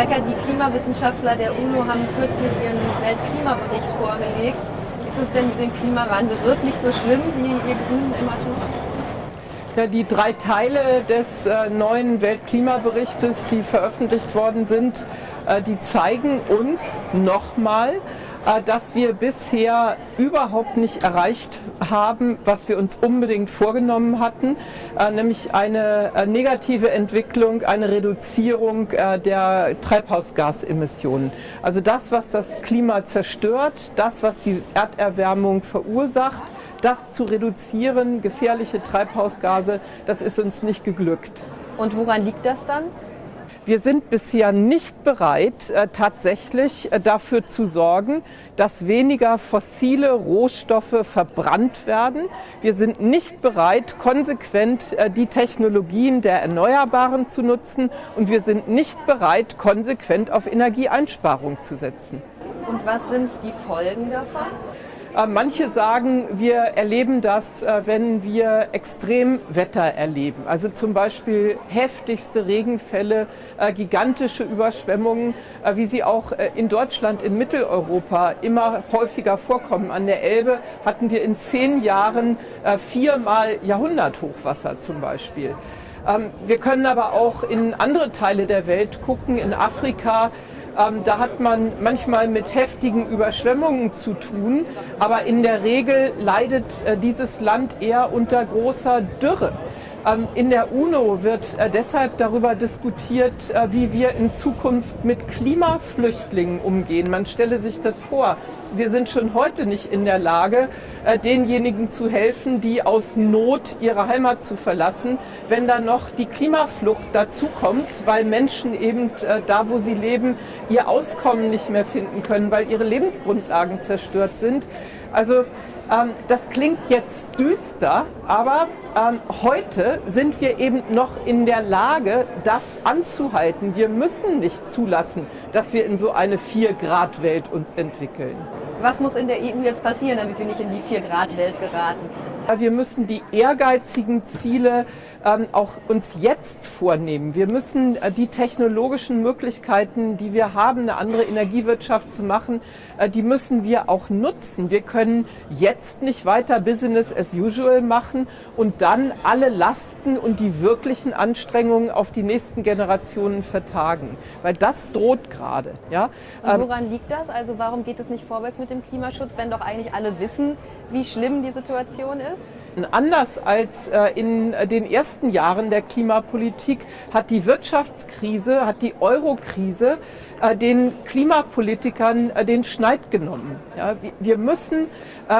Becker, die Klimawissenschaftler der UNO haben kürzlich ihren Weltklimabericht vorgelegt. Ist es denn mit dem Klimawandel wirklich so schlimm, wie ihr Grünen immer tun? Ja, die drei Teile des äh, neuen Weltklimaberichtes, die veröffentlicht worden sind, äh, die zeigen uns nochmal, äh, dass wir bisher überhaupt nicht erreicht haben, was wir uns unbedingt vorgenommen hatten, äh, nämlich eine äh, negative Entwicklung, eine Reduzierung der Treibhausgasemissionen. Also das, was das Klima zerstört, das, was die Erderwärmung verursacht, das zu reduzieren, gefährliche Treibhausgase, das ist uns nicht geglückt. Und woran liegt das dann? Wir sind bisher nicht bereit, äh, tatsächlich äh, dafür zu sorgen, dass weniger fossile Rohstoffe verbrannt werden. Wir sind nicht bereit, konsequent äh, die Technologien der Erneuerbaren zu nutzen und wir sind nicht bereit, konsequent auf Energieeinsparung zu setzen. Und was sind die Folgen davon? Äh, manche sagen, wir erleben das, äh, wenn wir Extremwetter erleben. Also zum Beispiel heftigste Regenfälle, äh, gigantische Überschwemmungen, wie sie auch in Deutschland, in Mitteleuropa immer häufiger vorkommen. An der Elbe hatten wir in zehn Jahren viermal Jahrhunderthochwasser zum Beispiel. Ähm, wir können aber auch in andere Teile der Welt gucken, in Afrika, ähm, da hat man manchmal mit heftigen Überschwemmungen zu tun, aber in der Regel leidet äh, dieses Land eher unter großer Dürre. Ähm, in der UNO wird äh, deshalb darüber diskutiert, äh, wie wir in Zukunft mit Klimaflüchtlingen umgehen. Man stelle sich das vor. Wir sind schon heute nicht in der Lage, äh, denjenigen zu helfen, die aus Not ihre Heimat zu verlassen, wenn dann noch die Klimaflucht dazukommt, weil Menschen eben da, wo sie leben, ihr Auskommen nicht mehr finden können, weil ihre Lebensgrundlagen zerstört sind. Also ähm, das klingt jetzt düster, aber ähm, heute sind wir eben noch in der Lage, das anzuhalten. Wir müssen nicht zulassen, dass wir in so eine 4-Grad-Welt uns entwickeln. Was muss in der EU jetzt passieren, damit wir nicht in die 4-Grad-Welt geraten? Wir müssen die ehrgeizigen Ziele ähm, auch uns jetzt vornehmen. Wir müssen äh, die technologischen Möglichkeiten, die wir haben, eine andere Energiewirtschaft zu machen, äh, die müssen wir auch nutzen. Wir können jetzt nicht weiter Business as usual machen und dann alle Lasten und die wirklichen Anstrengungen auf die nächsten Generationen vertagen, weil das droht gerade. Ja? Und ähm, woran liegt das? Also warum geht es nicht vorwärts mit dem Klimaschutz, wenn doch eigentlich alle wissen, wie schlimm die Situation ist? Anders als äh, in den ersten Jahren der Klimapolitik hat die Wirtschaftskrise, hat die Eurokrise äh, den Klimapolitikern äh, den Schneid genommen. wir müssen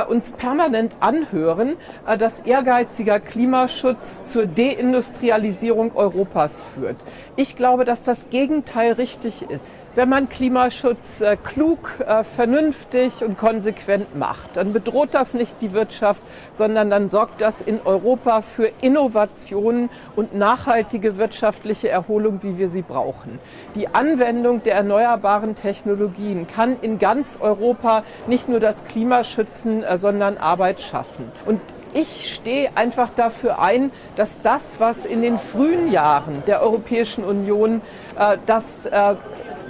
uns permanent anhören, dass ehrgeiziger Klimaschutz zur Deindustrialisierung Europas führt. Ich glaube, dass das Gegenteil richtig ist. Wenn man Klimaschutz äh, klug, äh, vernünftig und konsequent macht, dann bedroht das nicht die Wirtschaft, sondern dann sorgt das in Europa für Innovationen und nachhaltige wirtschaftliche Erholung, wie wir sie brauchen. Die Anwendung der erneuerbaren Technologien kann in ganz Europa nicht nur das Klima schützen, äh, sondern Arbeit schaffen. Und ich stehe einfach dafür ein, dass das, was in den frühen Jahren der Europäischen Union das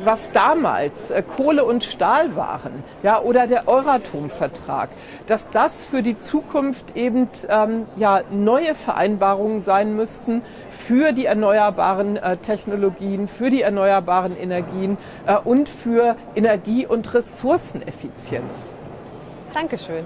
was damals äh, Kohle und Stahl waren, ja, oder der Euratom-Vertrag, dass das für die Zukunft eben ähm, ja, neue Vereinbarungen sein müssten für die erneuerbaren äh, Technologien, für die erneuerbaren Energien äh, und für Energie- und Ressourceneffizienz. Dankeschön.